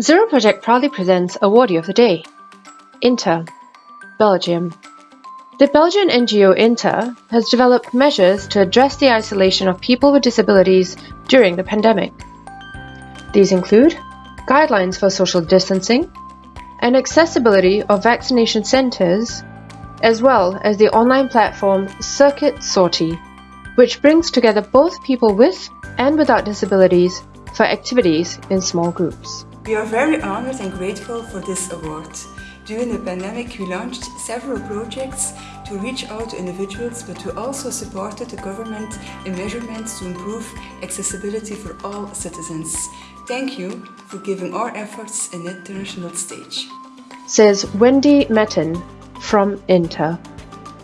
Zero Project proudly presents Awardee of the Day Inter, Belgium. The Belgian NGO Inter has developed measures to address the isolation of people with disabilities during the pandemic. These include guidelines for social distancing and accessibility of vaccination centers, as well as the online platform Circuit Sortie, which brings together both people with and without disabilities for activities in small groups. We are very honored and grateful for this award. During the pandemic, we launched several projects to reach out to individuals, but we also supported the government in measurements to improve accessibility for all citizens. Thank you for giving our efforts an international stage. Says Wendy Metten from Inter.